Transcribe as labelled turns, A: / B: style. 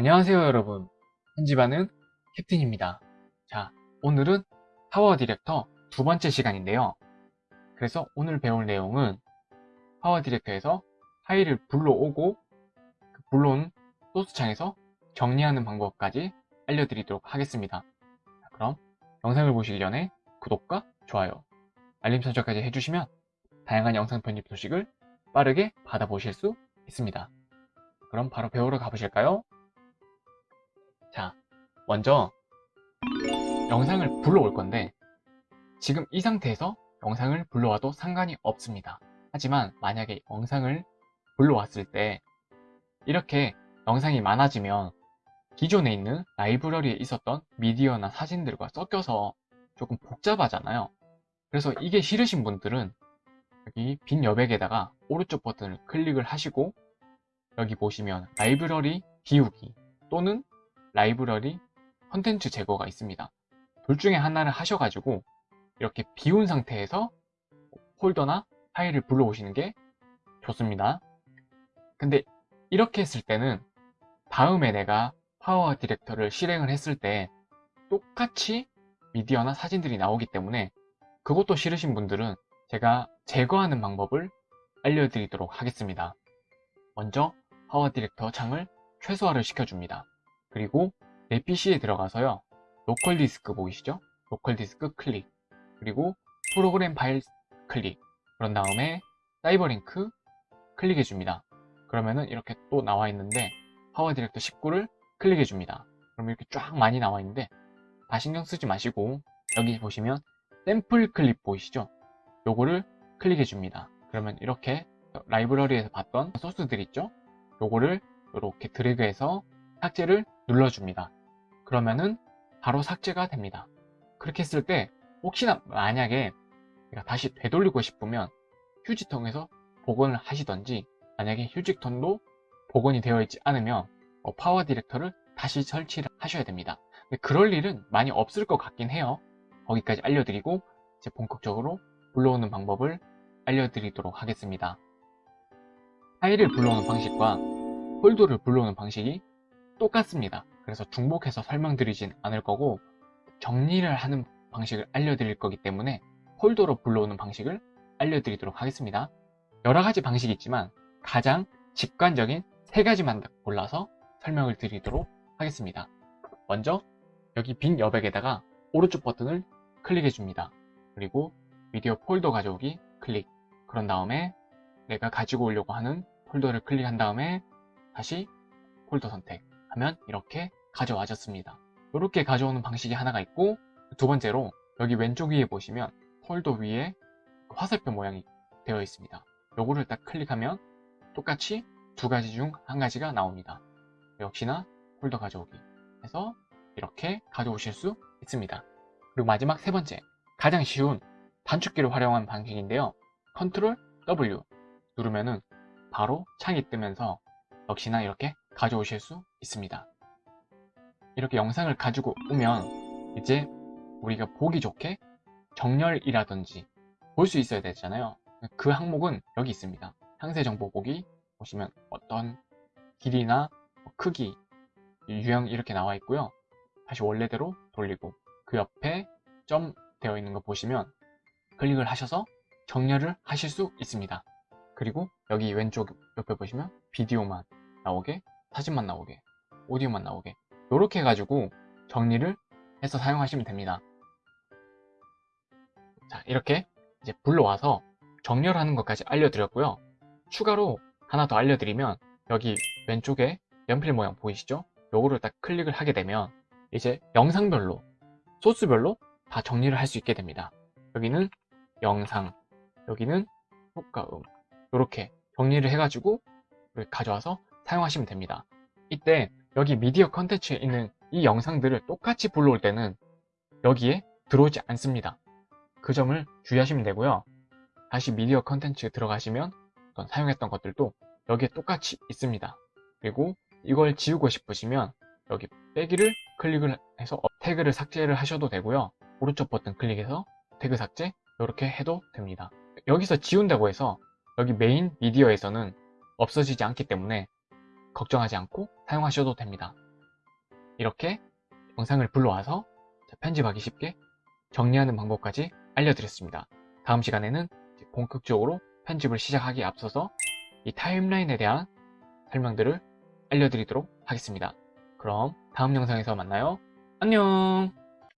A: 안녕하세요 여러분. 편집하는 캡틴입니다. 자 오늘은 PowerDirector 두 번째 시간인데요. 그래서 오늘 배울 내용은 PowerDirector에서 파일을 불러오고 그 불러온 소스창에서 정리하는 방법까지 알려드리도록 하겠습니다. 자, 그럼 영상을 보시기 전에 구독과 좋아요 알림 설정까지 해주시면 다양한 영상 편집 소식을 빠르게 받아보실 수 있습니다. 그럼 바로 배우러 가보실까요? 자, 먼저 영상을 불러올 건데 지금 이 상태에서 영상을 불러와도 상관이 없습니다. 하지만 만약에 영상을 불러왔을 때 이렇게 영상이 많아지면 기존에 있는 라이브러리에 있었던 미디어나 사진들과 섞여서 조금 복잡하잖아요. 그래서 이게 싫으신 분들은 여기 빈 여백에다가 오른쪽 버튼을 클릭을 하시고 여기 보시면 라이브러리 비우기 또는 라이브러리 컨텐츠 제거가 있습니다. 둘 중에 하나를 하셔가지고 이렇게 비운 상태에서 폴더나 파일을 불러오시는 게 좋습니다. 근데 이렇게 했을 때는 다음에 내가 PowerDirector를 실행을 했을 때 똑같이 미디어나 사진들이 나오기 때문에 그것도 싫으신 분들은 제가 제거하는 방법을 알려드리도록 하겠습니다. 먼저 PowerDirector 창을 최소화를 시켜줍니다. 그리고 내 PC에 들어가서요. 로컬 디스크 보이시죠? 로컬 디스크 클릭 그리고 프로그램 파일 클릭 그런 다음에 CyberLink 클릭해 줍니다. 그러면은 이렇게 또 나와 있는데 PowerDirector 19를 클릭해 줍니다. 그럼 이렇게 쫙 많이 나와 있는데 다 신경 쓰지 마시고 여기 보시면 샘플 클립 보이시죠? 요거를 클릭해 줍니다. 그러면 이렇게 라이브러리에서 봤던 소스들 있죠? 요거를 이렇게 드래그해서 삭제를 눌러줍니다. 그러면은 바로 삭제가 됩니다. 그렇게 했을 때 혹시나 만약에 다시 되돌리고 싶으면 휴지통에서 복원을 하시던지 만약에 휴지통도 복원이 되어 있지 않으면 어, PowerDirector를 다시 설치를 하셔야 됩니다. 그럴 일은 많이 없을 것 같긴 해요. 거기까지 알려드리고 이제 본격적으로 불러오는 방법을 알려드리도록 하겠습니다. 파일을 불러오는 방식과 폴더를 불러오는 방식이 똑같습니다. 그래서 중복해서 설명드리진 않을 거고 정리를 하는 방식을 알려드릴 거기 때문에 폴더로 불러오는 방식을 알려드리도록 하겠습니다. 여러 가지 방식이 있지만 가장 직관적인 세 가지만 골라서 설명을 드리도록 하겠습니다. 먼저 여기 빈 여백에다가 오른쪽 버튼을 클릭해 줍니다. 그리고 미디어 폴더 가져오기 클릭 그런 다음에 내가 가지고 오려고 하는 폴더를 클릭한 다음에 다시 폴더 선택 하면 이렇게 가져와졌습니다. 이렇게 가져오는 방식이 하나가 있고 두 번째로 여기 왼쪽 위에 보시면 폴더 위에 화살표 모양이 되어 있습니다. 요거를 딱 클릭하면 똑같이 두 가지 중 한 가지가 나옵니다. 역시나 폴더 가져오기 해서 이렇게 가져오실 수 있습니다. 그리고 마지막 세 번째 가장 쉬운 단축키를 활용한 방식인데요. 컨트롤 W 누르면은 바로 창이 뜨면서 역시나 이렇게 가져오실 수 있습니다. 이렇게 영상을 가지고 오면 이제 우리가 보기 좋게 정렬이라든지 볼 수 있어야 되잖아요. 그 항목은 여기 있습니다. 상세 정보 보기 보시면 어떤 길이나 뭐 크기, 유형 이렇게 나와 있고요. 다시 원래대로 돌리고 그 옆에 점 되어 있는 거 보시면 클릭을 하셔서 정렬을 하실 수 있습니다. 그리고 여기 왼쪽 옆에 보시면 비디오만 나오게 사진만 나오게 오디오만 나오게 이렇게 해가지고 정리를 해서 사용하시면 됩니다 자 이렇게 이제 불러와서 정렬하는 것까지 알려드렸고요 추가로 하나 더 알려드리면 여기 왼쪽에 연필 모양 보이시죠? 요거를 딱 클릭을 하게 되면 이제 영상별로 소스별로 다 정리를 할 수 있게 됩니다 여기는 영상 여기는 효과음 이렇게 정리를 해가지고 가져와서 사용하시면 됩니다. 이때 여기 미디어 컨텐츠에 있는 이 영상들을 똑같이 불러올 때는 여기에 들어오지 않습니다. 그 점을 주의하시면 되고요. 다시 미디어 컨텐츠에 들어가시면 사용했던 것들도 여기에 똑같이 있습니다. 그리고 이걸 지우고 싶으시면 여기 빼기를 클릭을 해서 태그를 삭제를 하셔도 되고요. 오른쪽 버튼 클릭해서 태그 삭제 이렇게 해도 됩니다. 여기서 지운다고 해서 여기 메인 미디어에서는 없어지지 않기 때문에 걱정하지 않고 사용하셔도 됩니다. 이렇게 영상을 불러와서 자, 편집하기 쉽게 정리하는 방법까지 알려드렸습니다. 다음 시간에는 본격적으로 편집을 시작하기에 앞서서 이 타임라인에 대한 설명들을 알려드리도록 하겠습니다. 그럼 다음 영상에서 만나요. 안녕!